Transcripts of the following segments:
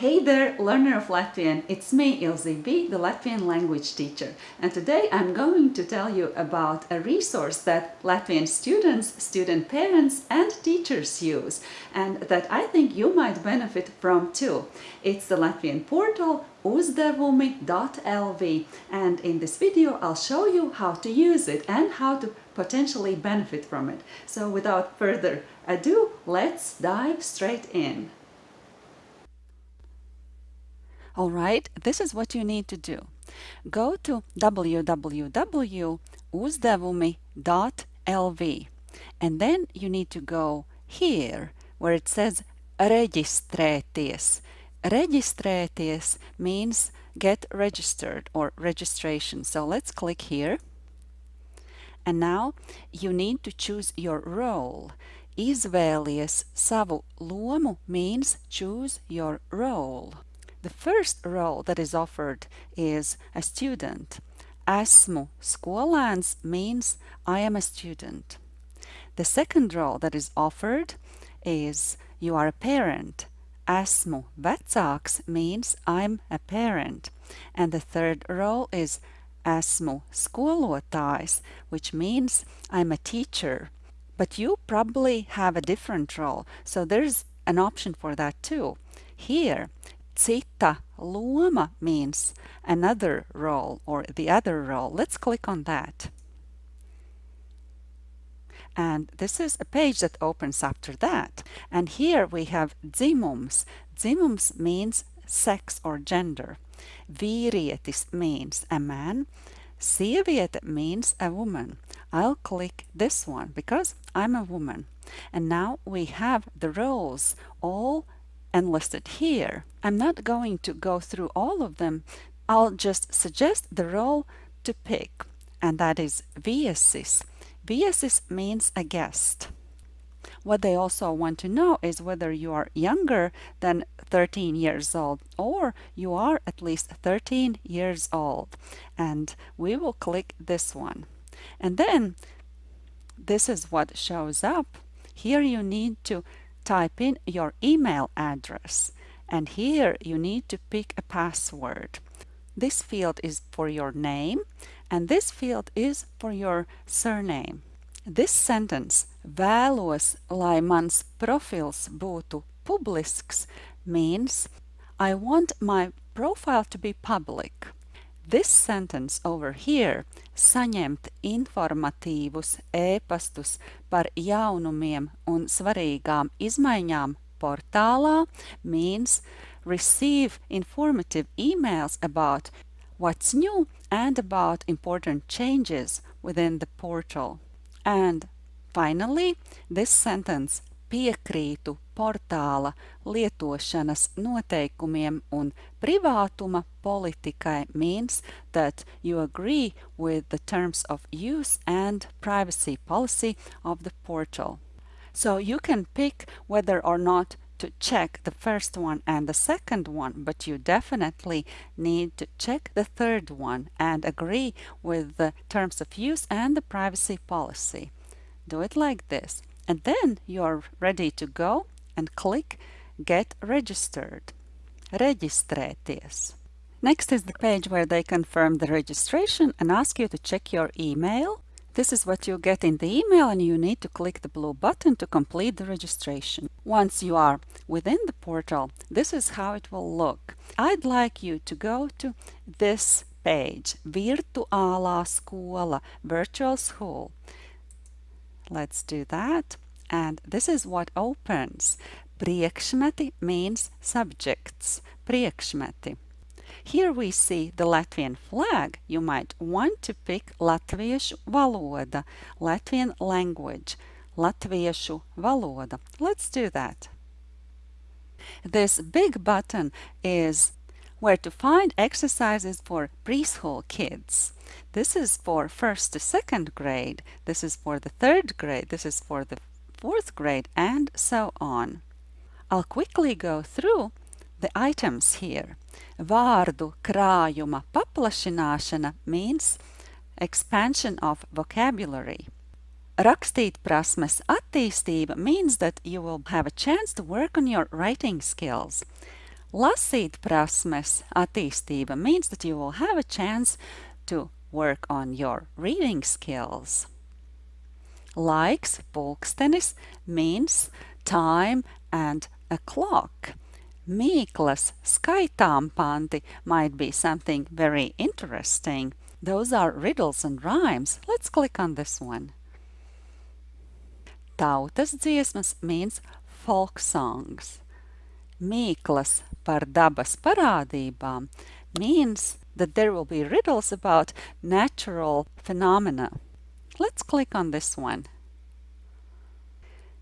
Hey there, learner of Latvian. It's me, Ilze B, the Latvian language teacher. And today I'm going to tell you about a resource that Latvian students, student parents and teachers use and that I think you might benefit from too. It's the Latvian portal uzdevumi.lv and in this video I'll show you how to use it and how to potentially benefit from it. So without further ado, let's dive straight in. Alright, this is what you need to do. Go to www.uzdevumi.lv and then you need to go here where it says reģistrēties. Reģistrēties means get registered or registration. So let's click here. And now you need to choose your role. Izvēlies savu lomu means choose your role. The first role that is offered is a student. Esmu skolēns means I am a student. The second role that is offered is you are a parent. Esmu vecāks means I'm a parent. And the third role is esmu skolotājs, which means I'm a teacher. But you probably have a different role, so there's an option for that too. Here, Cita loma means another role or the other role. Let's click on that. And this is a page that opens after that. And here we have dzimums. Dzimums means sex or gender. Vīrietis means a man. Sieviete means a woman. I'll click this one because I'm a woman. And now we have the roles all enlisted here. I'm not going to go through all of them. I'll just suggest the role to pick, and that is viesis. Viesis means a guest. What they also want to know is whether you are younger than 13 years old or you are at least 13 years old. And we will click this one. And then this is what shows up. Here you need to type in your email address and here you need to pick a password. This field is for your name and this field is for your surname. This sentence vēlos, lai mans profils būtu publisks means I want my profile to be public. This sentence over here, saņemt informatīvus ēpastus par jaunumiem un svarīgām izmaiņām portālā means receive informative emails about what's new and about important changes within the portal. And finally, this sentence piekrītu portāla lietošanas noteikumiem un privātuma politikai means that you agree with the terms of use and privacy policy of the portal. So you can pick whether or not to check the first one and the second one, but you definitely need to check the third one and agree with the terms of use and the privacy policy. Do it like this and then you are ready to go and click Get Registered. Reģistrēties. Next is the page where they confirm the registration and ask you to check your email. This is what you get in the email and you need to click the blue button to complete the registration. Once you are within the portal, this is how it will look. I'd like you to go to this page, Virtuālā skola, Virtual School. Let's do that. And this is what opens. Priekšmeti means subjects. Priekšmeti. Here we see the Latvian flag. You might want to pick Latviešu valoda, Latvian language, Latviešu valoda. Let's do that. This big button is where to find exercises for preschool kids. This is for first to second grade, this is for the third grade, this is for the fourth grade, and so on. I'll quickly go through the items here. Vārdu krājuma paplašināšana means expansion of vocabulary. Rakstīt prasmes attīstība means that you will have a chance to work on your writing skills. Lasīt prasmes attīstība means that you will have a chance to work on your reading skills. Laiks, pulkstenis, means time and a clock. Mīklas, skaitām panti might be something very interesting. Those are riddles and rhymes. Let's click on this one. Tautas dziesmas means folk songs. Mīklas par dabas parādībām means that there will be riddles about natural phenomena. Let's click on this one.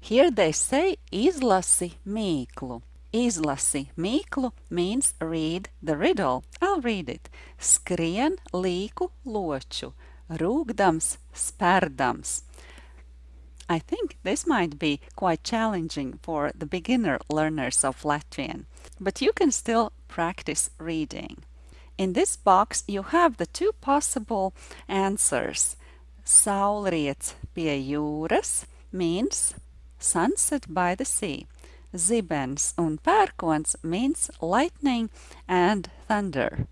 Here they say izlasi mīklu. Izlasi mīklu means read the riddle. I'll read it. Skrien līku loču, rūgdams spērdams. I think this might be quite challenging for the beginner learners of Latvian, but you can still practice reading. In this box you have the two possible answers. Saulriets pie jūras means sunset by the sea. Zibens un pērkons means lightning and thunder.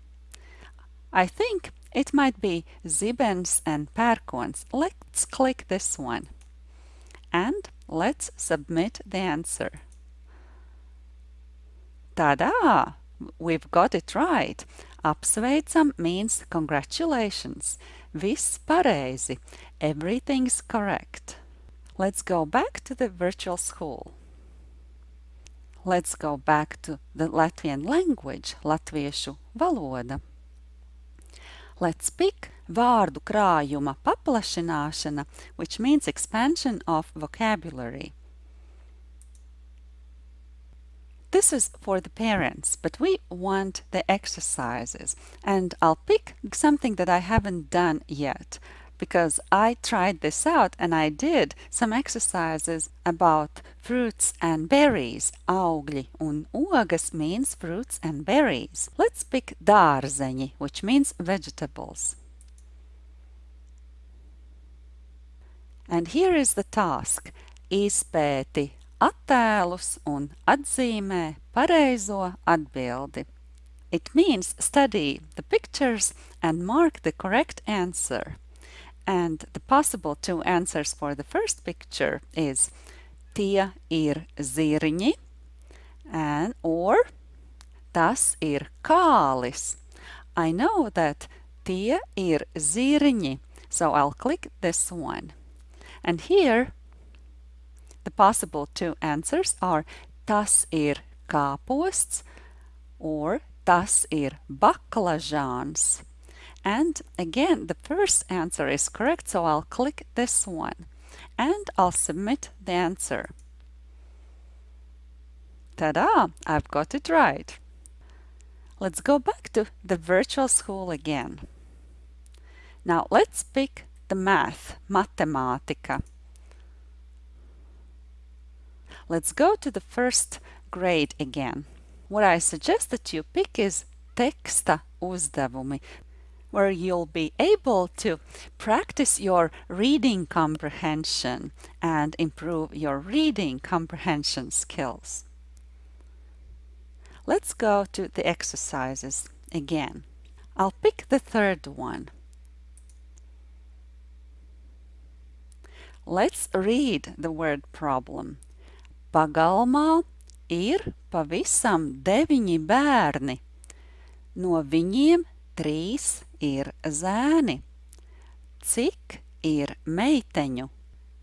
I think it might be Zibens and pērkons. Let's click this one. And let's submit the answer. Tada! We've got it right. Apsveicam means congratulations. Viss pareizi. Everything's correct. Let's go back to the virtual school. Let's go back to the Latvian language, latviešu valoda. Let's pick vārdu krājuma paplašināšana, which means expansion of vocabulary. This is for the parents, but we want the exercises. And I'll pick something that I haven't done yet because I tried this out and I did some exercises about fruits and berries. Augļi un ogas means fruits and berries. Let's pick dārzeņi, which means vegetables. And here is the task. Izpēti attēlus un atzīmē pareizo atbildi. It means study the pictures and mark the correct answer. And the possible two answers for the first picture is tie ir zirņi and or tas ir kālis. I know that tie ir zirņi, so I'll click this one. And here the possible two answers are tas ir kāposts or tas ir baklažāns. And again, the first answer is correct, so I'll click this one and I'll submit the answer. Ta-da! I've got it right. Let's go back to the virtual school again. Now let's pick the math, matemātika. Let's go to the first grade again. What I suggest that you pick is teksta uzdevumi, where you'll be able to practice your reading comprehension and improve your reading comprehension skills. Let's go to the exercises again. I'll pick the third one. Let's read the word problem. Pagalmā ir pavisam deviņi bērni. No viņiem trīs ir zēni. Cik ir meiteņu?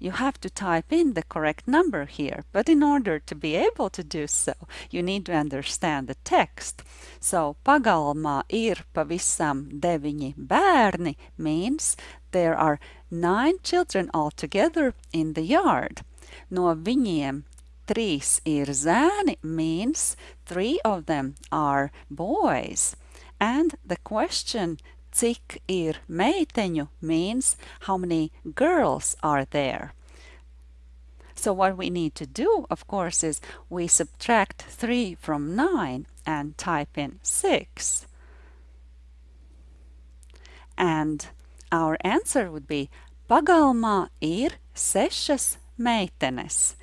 You have to type in the correct number here, but in order to be able to do so, you need to understand the text. So, pagalmā ir pavisam deviņi bērni means there are nine children altogether in the yard. No viņiem trīs ir zēni means three of them are boys. And the question cik ir meiteņu means how many girls are there. So what we need to do, of course, is we subtract 3 from 9 and type in 6. And our answer would be pagalmā ir sešas meitenes.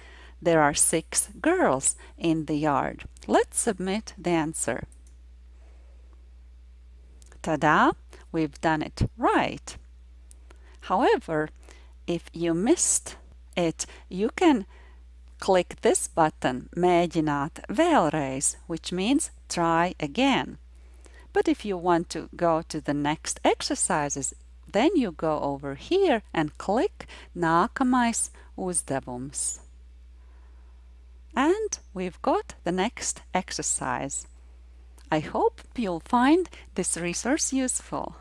there are six girls in the yard. Let's submit the answer. Ta-da! We've done it right. However, if you missed it, you can click this button, Mēģināt vēlreiz, which means try again. But if you want to go to the next exercises, then you go over here and click Nākamais uzdevums. And we've got the next exercise. I hope you'll find this resource useful.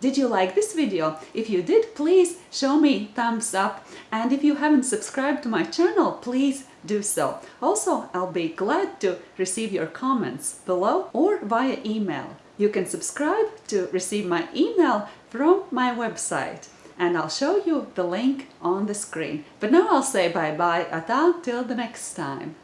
Did you like this video? If you did, please show me thumbs up and if you haven't subscribed to my channel, please do so. Also, I'll be glad to receive your comments below or via email. You can subscribe to receive my email from my website and I'll show you the link on the screen. But now I'll say bye-bye, ata, till the next time.